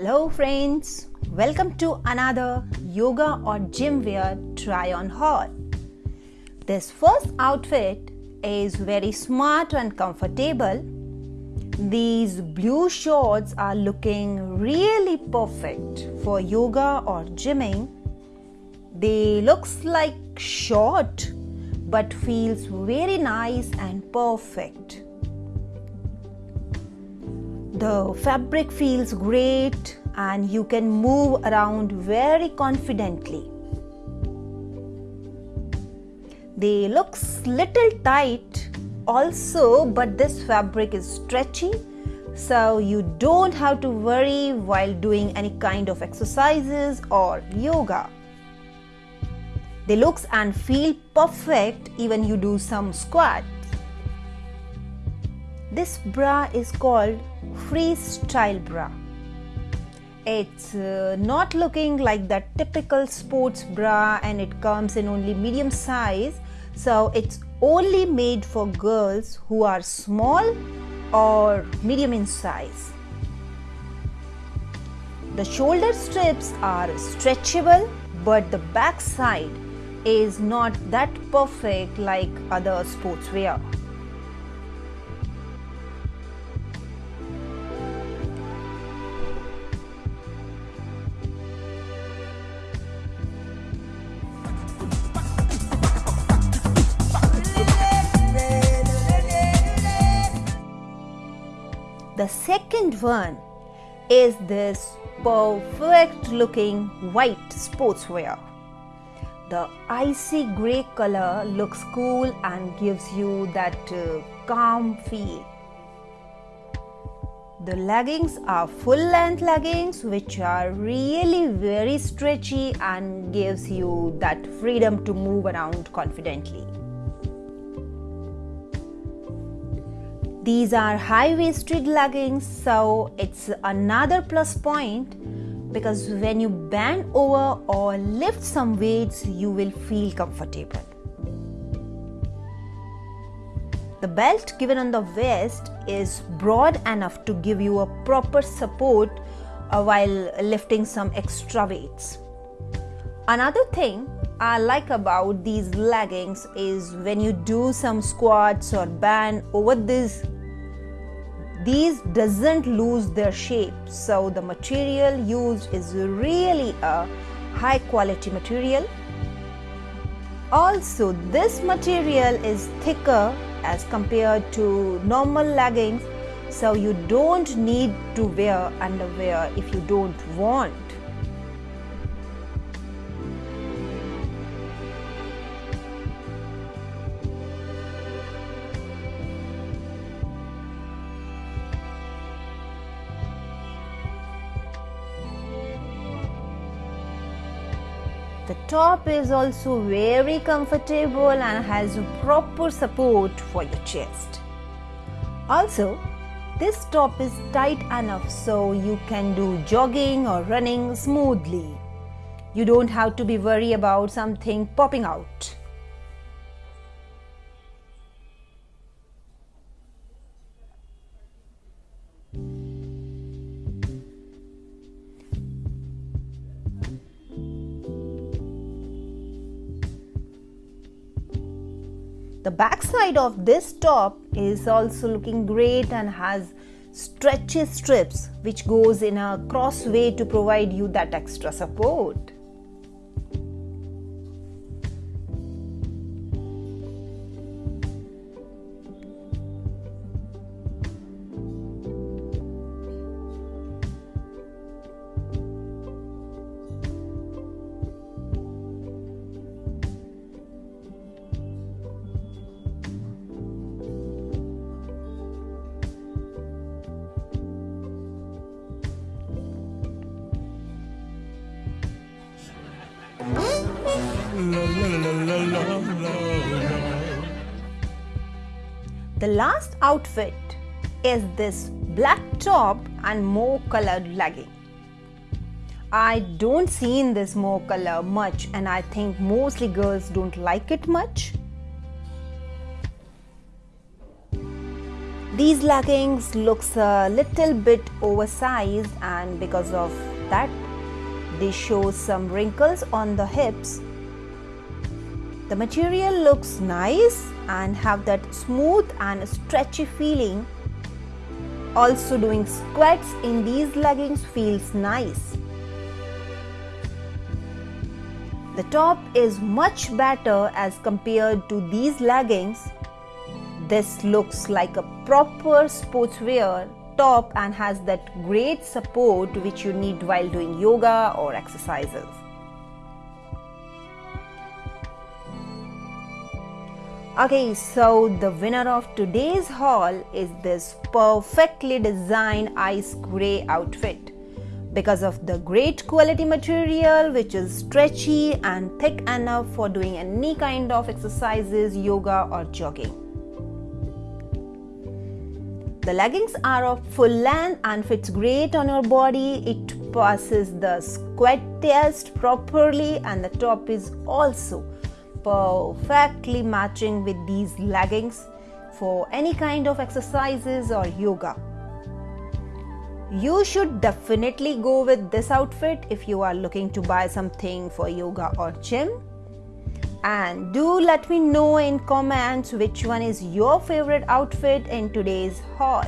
Hello, friends. Welcome to another yoga or gym wear try on haul. This first outfit is very smart and comfortable. These blue shorts are looking really perfect for yoga or gymming. They looks like short but feels very nice and perfect. The fabric feels great and you can move around very confidently. They looks little tight also but this fabric is stretchy so you don't have to worry while doing any kind of exercises or yoga. They looks and feel perfect even you do some squats. This bra is called freestyle bra. It's uh, not looking like that typical sports bra and it comes in only medium size. So it's only made for girls who are small or medium in size. The shoulder strips are stretchable but the back side is not that perfect like other sportswear. The second one is this perfect looking white sportswear. The icy grey color looks cool and gives you that uh, calm feel. The leggings are full length leggings which are really very stretchy and gives you that freedom to move around confidently. These are high waisted leggings, so it's another plus point because when you bend over or lift some weights, you will feel comfortable. The belt given on the waist is broad enough to give you a proper support uh, while lifting some extra weights. Another thing I like about these leggings is when you do some squats or bend over this these doesn't lose their shape. So the material used is really a high quality material. Also this material is thicker as compared to normal leggings. So you don't need to wear underwear if you don't want The top is also very comfortable and has proper support for your chest. Also, this top is tight enough so you can do jogging or running smoothly. You don't have to be worried about something popping out. The backside of this top is also looking great and has stretchy strips which goes in a cross way to provide you that extra support. The last outfit is this black top and more colored legging. I don't see in this more color much and I think mostly girls don't like it much. these leggings looks a little bit oversized and because of that they show some wrinkles on the hips the material looks nice and have that smooth and stretchy feeling. Also doing squats in these leggings feels nice. The top is much better as compared to these leggings. This looks like a proper sportswear top and has that great support which you need while doing yoga or exercises. Okay, so the winner of today's haul is this perfectly designed ice gray outfit because of the great quality material which is stretchy and thick enough for doing any kind of exercises, yoga or jogging. The leggings are of full length and fits great on your body. It passes the squat test properly and the top is also perfectly matching with these leggings for any kind of exercises or yoga. You should definitely go with this outfit if you are looking to buy something for yoga or gym and do let me know in comments which one is your favorite outfit in today's haul